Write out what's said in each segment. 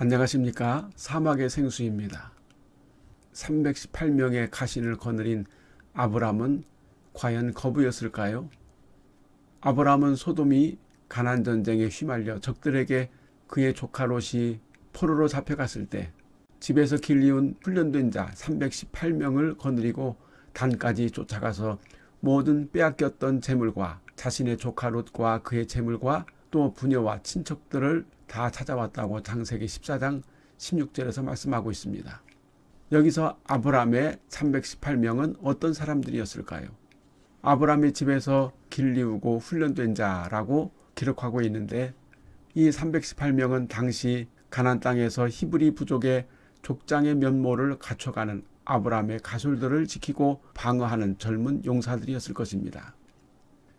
안녕하십니까 사막의 생수입니다. 318명의 가신을 거느린 아브람은 과연 거부였을까요? 아브람은 소돔이 가난 전쟁에 휘말려 적들에게 그의 조카 롯이 포로로 잡혀갔을 때 집에서 길리운 훈련된 자 318명을 거느리고 단까지 쫓아가서 모든 빼앗겼던 재물과 자신의 조카 롯과 그의 재물과 또 부녀와 친척들을 다 찾아왔다고 장세기 14장 16절에서 말씀하고 있습니다. 여기서 아브람의 318명은 어떤 사람들이었을까요? 아브람의 집에서 길리우고 훈련된 자라고 기록하고 있는데 이 318명은 당시 가난 땅에서 히브리 부족의 족장의 면모를 갖춰가는 아브람의 가솔들을 지키고 방어하는 젊은 용사들이었을 것입니다.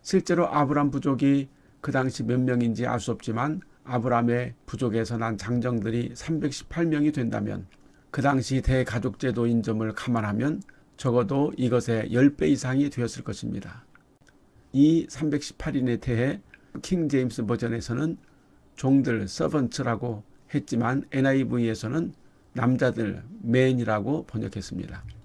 실제로 아브람 부족이 그 당시 몇 명인지 알 수 없지만 아브람의 부족에서 난 장정들이 318명이 된다면 그 당시 대가족제도 인 점을 감안하면 적어도 이것의 10배 이상이 되었을 것입니다. 이 318인에 대해 킹 제임스 버전에서는 종들 서번츠라고 했지만 NIV에서는 남자들 맨이라고 번역했습니다.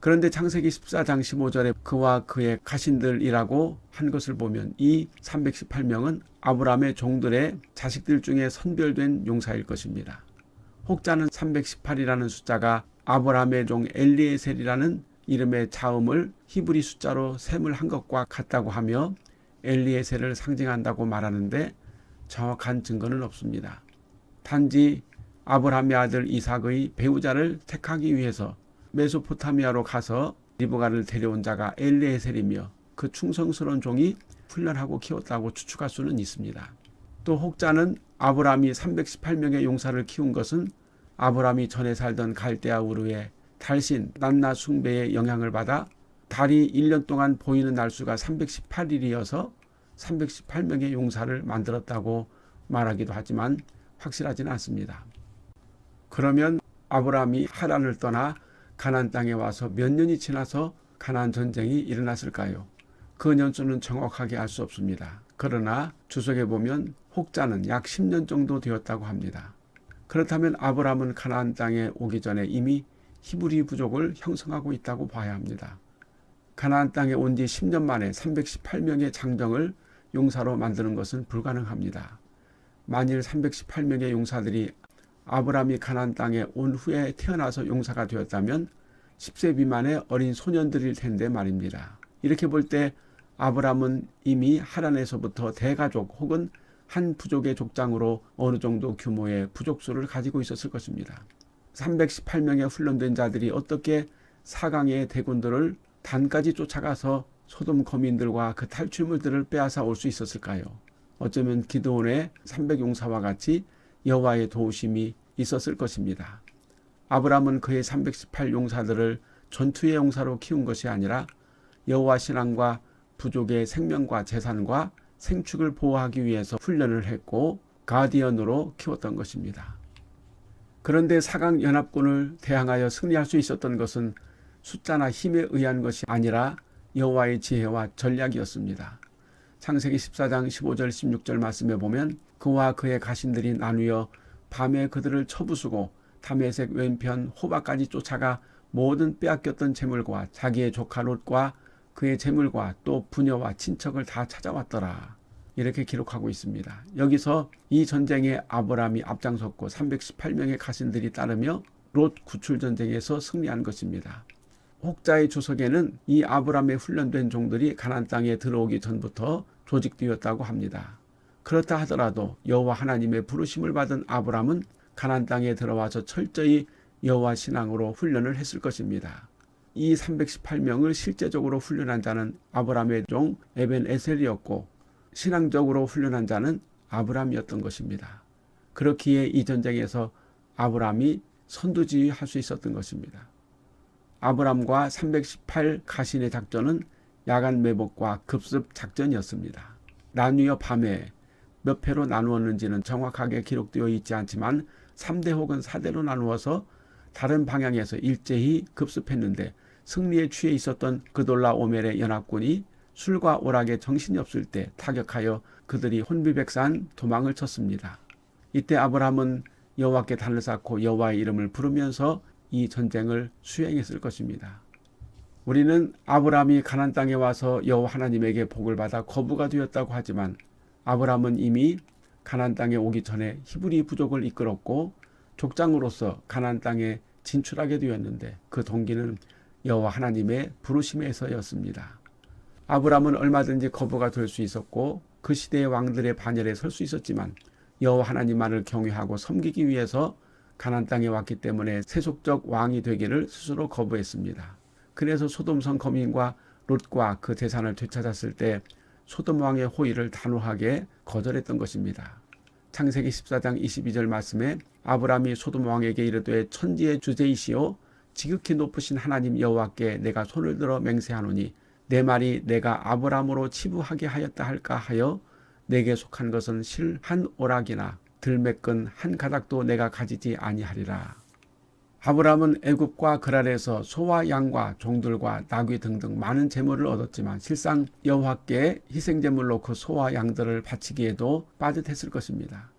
그런데 창세기 14장 15절에 그와 그의 가신들이라고 한 것을 보면 이 318명은 아브라함의 종들의 자식들 중에 선별된 용사일 것입니다. 혹자는 318이라는 숫자가 아브라함의 종 엘리에셀이라는 이름의 자음을 히브리 숫자로 셈을 한 것과 같다고 하며 엘리에셀을 상징한다고 말하는데 정확한 증거는 없습니다. 단지 아브라함의 아들 이삭의 배우자를 택하기 위해서 메소포타미아로 가서 리브가를 데려온 자가 엘리에셀이며 그 충성스러운 종이 훈련하고 키웠다고 추측할 수는 있습니다. 또 혹자는 아브라함이 318명의 용사를 키운 것은 아브라함이 전에 살던 갈대아 우르의 달신 난나 숭배의 영향을 받아 달이 1년 동안 보이는 날수가 318일이어서 318명의 용사를 만들었다고 말하기도 하지만 확실하지는 않습니다. 그러면 아브라함이 하란을 떠나 가난 땅에 와서 몇 년이 지나서 가난 전쟁이 일어났을까요? 그 년수는 정확하게 알 수 없습니다. 그러나 주석에 보면 혹자는 약 10년 정도 되었다고 합니다. 그렇다면 아브라함은 가나안 땅에 오기 전에 이미 히브리 부족을 형성하고 있다고 봐야 합니다. 가나안 땅에 온뒤 10년 만에 318명의 장정을 용사로 만드는 것은 불가능합니다. 만일 318명의 용사들이 아브라함이 가나안 땅에 온 후에 태어나서 용사가 되었다면 10세 미만의 어린 소년들일 텐데 말입니다. 이렇게 볼 때 아브라함은 이미 하란에서부터 대가족 혹은 한 부족의 족장으로 어느 정도 규모의 부족수를 가지고 있었을 것입니다. 318명의 훈련된 자들이 어떻게 사강의 대군들을 단까지 쫓아가서 소돔 거민들과 그 탈출물들을 빼앗아 올 수 있었을까요? 어쩌면 기도원의 300용사와 같이 여호와의 도우심이 있었을 것입니다. 아브라함은 그의 318 용사들을 전투의 용사로 키운 것이 아니라 여호와 신앙과 부족의 생명과 재산과 생축을 보호하기 위해서 훈련을 했고 가디언으로 키웠던 것입니다. 그런데 사강 연합군을 대항하여 승리할 수 있었던 것은 숫자나 힘에 의한 것이 아니라 여호와의 지혜와 전략이었습니다. 창세기 14장 15절 16절 말씀에 보면 그와 그의 가신들이 나누어 밤에 그들을 쳐부수고 담에색 왼편 호박까지 쫓아가 모든 빼앗겼던 재물과 자기의 조카 롯과 그의 재물과 또 부녀와 친척을 다 찾아왔더라. 이렇게 기록하고 있습니다. 여기서 이 전쟁에 아브라함이 앞장섰고 318명의 가신들이 따르며 롯 구출 전쟁에서 승리한 것입니다. 혹자의 주석에는 이 아브라함의 훈련된 종들이 가난 땅에 들어오기 전부터 조직되었다고 합니다. 그렇다 하더라도 여호와 하나님의 부르심을 받은 아브라함은 가난 땅에 들어와서 철저히 여호와 신앙으로 훈련을 했을 것입니다. 이 318명을 실제적으로 훈련한 자는 아브라함의 종 에벤 에셀이었고 신앙적으로 훈련한 자는 아브라함이었던 것입니다. 그렇기에 이 전쟁에서 아브라함이 선두지휘할 수 있었던 것입니다. 아브람과 318 가신의 작전은 야간 매복과 급습 작전이었습니다. 나뉘어 밤에 몇 회로 나누었는지는 정확하게 기록되어 있지 않지만 3대 혹은 4대로 나누어서 다른 방향에서 일제히 급습했는데 승리에 취해 있었던 그돌라 오멜의 연합군이 술과 오락에 정신이 없을 때 타격하여 그들이 혼비백산 도망을 쳤습니다. 이때 아브라함은 여호와께 단을 쌓고 여호와의 이름을 부르면서 이 전쟁을 수행했을 것입니다. 우리는 아브라함이 가난 땅에 와서 여호와 하나님에게 복을 받아 거부가 되었다고 하지만 아브라함은 이미 가난 땅에 오기 전에 히브리 부족을 이끌었고 족장으로서 가난 땅에 진출하게 되었는데 그 동기는 여호와 하나님의 부르심에서였습니다. 아브라함은 얼마든지 거부가 될 수 있었고 그 시대의 왕들의 반열에 설 수 있었지만 여호와 하나님만을 경외하고 섬기기 위해서 가난 땅에 왔기 때문에 세속적 왕이 되기를 스스로 거부했습니다. 그래서 소돔성 거민과 롯과 그 재산을 되찾았을 때 소돔 왕의 호의를 단호하게 거절했던 것입니다. 창세기 14장 22절 말씀에 아브라함이 소돔 왕에게 이르되 천지의 주제이시오 지극히 높으신 하나님 여호와께 내가 손을 들어 맹세하노니 내 말이 내가 아브라함으로 치부하게 하였다 할까 하여 내게 속한 것은 실한 오락이나 들매끈 한 가닥도 내가 가지지 아니하리라. 아브라함은 애굽과 그랄에서 소와 양과 종들과 나귀 등등 많은 재물을 얻었지만 실상 여호와께 희생제물로 그 소와 양들을 바치기에도 빠듯했을 것입니다.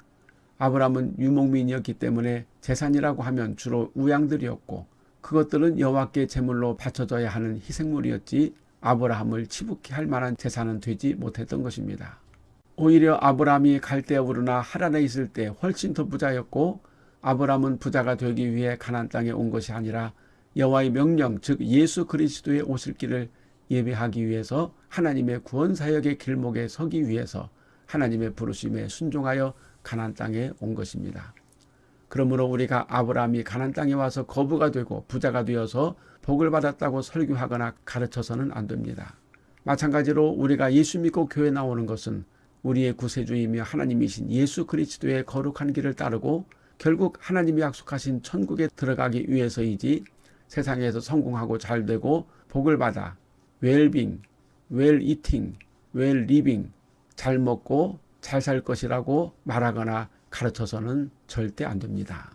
아브라함은 유목민이었기 때문에 재산이라고 하면 주로 우양들이었고 그것들은 여호와께 제물로 바쳐져야 하는 희생물이었지 아브라함을 치부케 할 만한 재산은 되지 못했던 것입니다. 오히려 아브라함이 갈대우르나 하란에 있을 때 훨씬 더 부자였고 아브라함은 부자가 되기 위해 가난 땅에 온 것이 아니라 여호와의 명령 즉 예수 그리스도의 오실 길을 예배하기 위해서 하나님의 구원 사역의 길목에 서기 위해서 하나님의 부르심에 순종하여 가난 땅에 온 것입니다. 그러므로 우리가 아브라함이 가난 땅에 와서 거부가 되고 부자가 되어서 복을 받았다고 설교하거나 가르쳐서는 안 됩니다. 마찬가지로 우리가 예수 믿고 교회 나오는 것은 우리의 구세주이며 하나님이신 예수 그리스도의 거룩한 길을 따르고 결국 하나님이 약속하신 천국에 들어가기 위해서이지 세상에서 성공하고 잘 되고 복을 받아 웰빙, 웰 이팅, 웰 리빙 잘 먹고 잘 살 것이라고 말하거나 가르쳐서는 절대 안 됩니다.